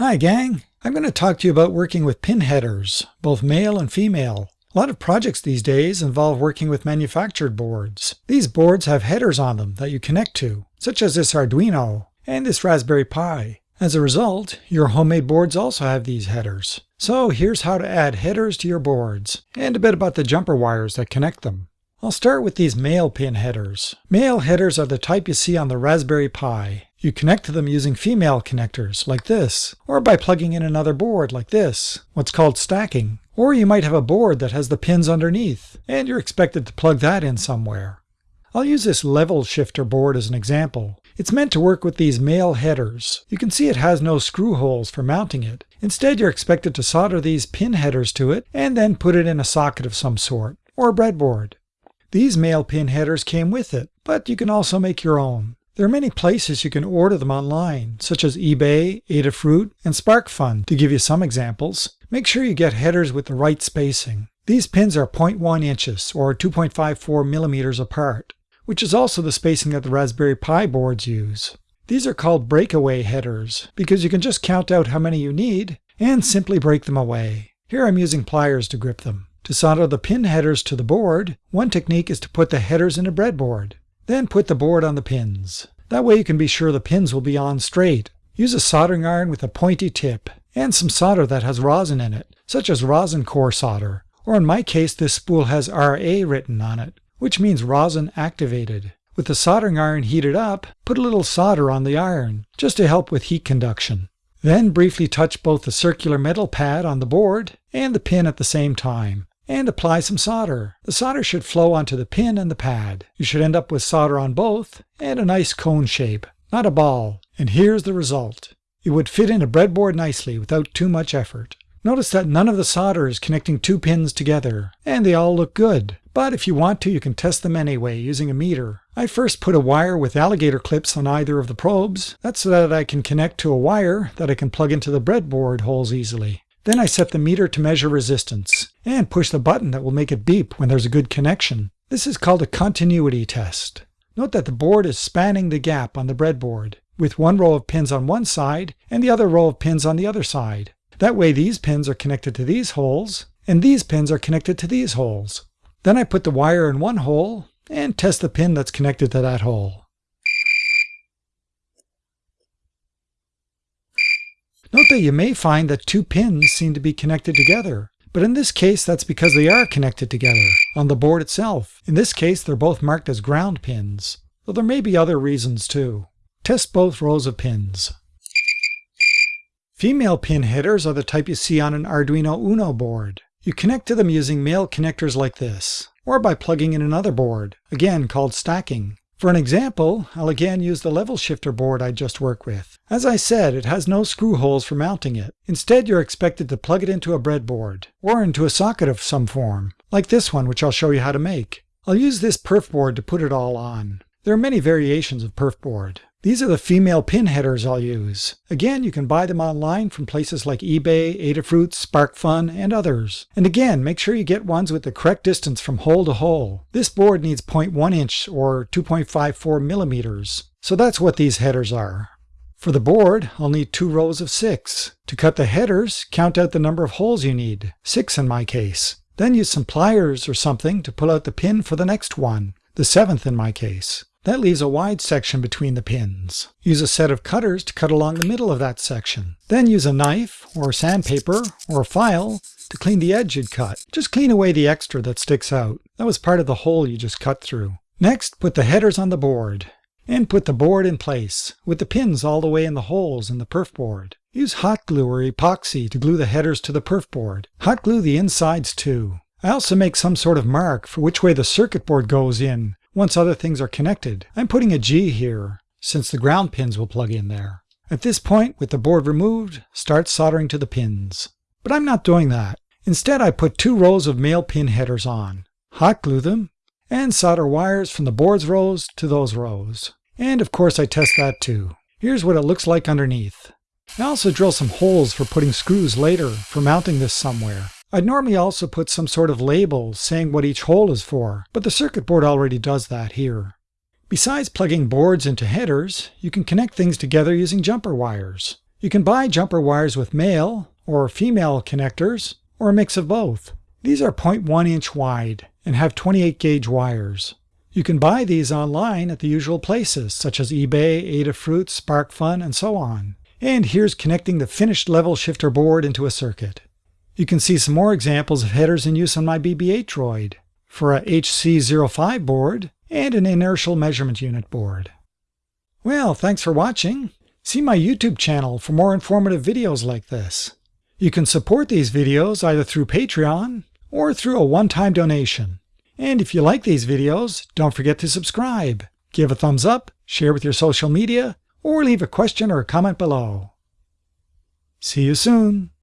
Hi gang! I'm going to talk to you about working with pin headers, both male and female. A lot of projects these days involve working with manufactured boards. These boards have headers on them that you connect to, such as this Arduino and this Raspberry Pi. As a result, your homemade boards also have these headers. So here's how to add headers to your boards, and a bit about the jumper wires that connect them. I'll start with these male pin headers. Male headers are the type you see on the Raspberry Pi. You connect to them using female connectors, like this, or by plugging in another board, like this, what's called stacking. Or you might have a board that has the pins underneath, and you're expected to plug that in somewhere. I'll use this level shifter board as an example. It's meant to work with these male headers. You can see it has no screw holes for mounting it. Instead, you're expected to solder these pin headers to it, and then put it in a socket of some sort, or a breadboard. These male pin headers came with it, but you can also make your own. There are many places you can order them online, such as eBay, Adafruit, and SparkFun, to give you some examples. Make sure you get headers with the right spacing. These pins are 0.1 inches, or 2.54 millimeters apart, which is also the spacing that the Raspberry Pi boards use. These are called breakaway headers, because you can just count out how many you need, and simply break them away. Here I'm using pliers to grip them. To solder the pin headers to the board, one technique is to put the headers in a breadboard. Then put the board on the pins. That way you can be sure the pins will be on straight. Use a soldering iron with a pointy tip, and some solder that has rosin in it, such as rosin core solder. Or in my case, this spool has RA written on it, which means rosin activated. With the soldering iron heated up, put a little solder on the iron, just to help with heat conduction. Then briefly touch both the circular metal pad on the board and the pin at the same time and apply some solder. The solder should flow onto the pin and the pad. You should end up with solder on both and a nice cone shape, not a ball. And here's the result. It would fit in a breadboard nicely without too much effort. Notice that none of the solder is connecting two pins together, and they all look good. But if you want to, you can test them anyway using a meter. I first put a wire with alligator clips on either of the probes. That's so that I can connect to a wire that I can plug into the breadboard holes easily. Then I set the meter to measure resistance, and push the button that will make it beep when there's a good connection. This is called a continuity test. Note that the board is spanning the gap on the breadboard, with one row of pins on one side and the other row of pins on the other side. That way these pins are connected to these holes, and these pins are connected to these holes. Then I put the wire in one hole and test the pin that's connected to that hole. Note that you may find that two pins seem to be connected together, but in this case that's because they are connected together on the board itself. In this case they're both marked as ground pins, though there may be other reasons too. Test both rows of pins. Female pin headers are the type you see on an Arduino Uno board. You connect to them using male connectors like this, or by plugging in another board, again called stacking. For an example, I'll again use the level shifter board I just worked with. As I said, it has no screw holes for mounting it. Instead, you're expected to plug it into a breadboard, or into a socket of some form, like this one which I'll show you how to make. I'll use this perf board to put it all on. There are many variations of perf board. These are the female pin headers I'll use. Again, you can buy them online from places like eBay, Adafruit, SparkFun, and others. And again, make sure you get ones with the correct distance from hole to hole. This board needs 0.1 inch or 2.54 millimeters. So that's what these headers are. For the board, I'll need two rows of six. To cut the headers, count out the number of holes you need, six in my case. Then use some pliers or something to pull out the pin for the next one, the seventh in my case. That leaves a wide section between the pins. Use a set of cutters to cut along the middle of that section. Then use a knife, or sandpaper, or a file to clean the edge you'd cut. Just clean away the extra that sticks out. That was part of the hole you just cut through. Next, put the headers on the board. And put the board in place, with the pins all the way in the holes in the perf board. Use hot glue or epoxy to glue the headers to the perf board. Hot glue the insides too. I also make some sort of mark for which way the circuit board goes in once other things are connected. I'm putting a G here, since the ground pins will plug in there. At this point, with the board removed, start soldering to the pins. But I'm not doing that. Instead, I put two rows of male pin headers on, hot glue them, and solder wires from the board's rows to those rows. And of course I test that too. Here's what it looks like underneath. I also drill some holes for putting screws later for mounting this somewhere. I'd normally also put some sort of label saying what each hole is for, but the circuit board already does that here. Besides plugging boards into headers, you can connect things together using jumper wires. You can buy jumper wires with male or female connectors, or a mix of both. These are 0.1 inch wide and have 28 gauge wires. You can buy these online at the usual places, such as eBay, Adafruit, SparkFun, and so on. And here's connecting the finished level shifter board into a circuit. You can see some more examples of headers in use on my BB-8 droid for a HC05 board and an inertial measurement unit board. Well, thanks for watching. See my YouTube channel for more informative videos like this. You can support these videos either through Patreon or through a one-time donation. And if you like these videos, don't forget to subscribe, give a thumbs up, share with your social media, or leave a question or a comment below. See you soon!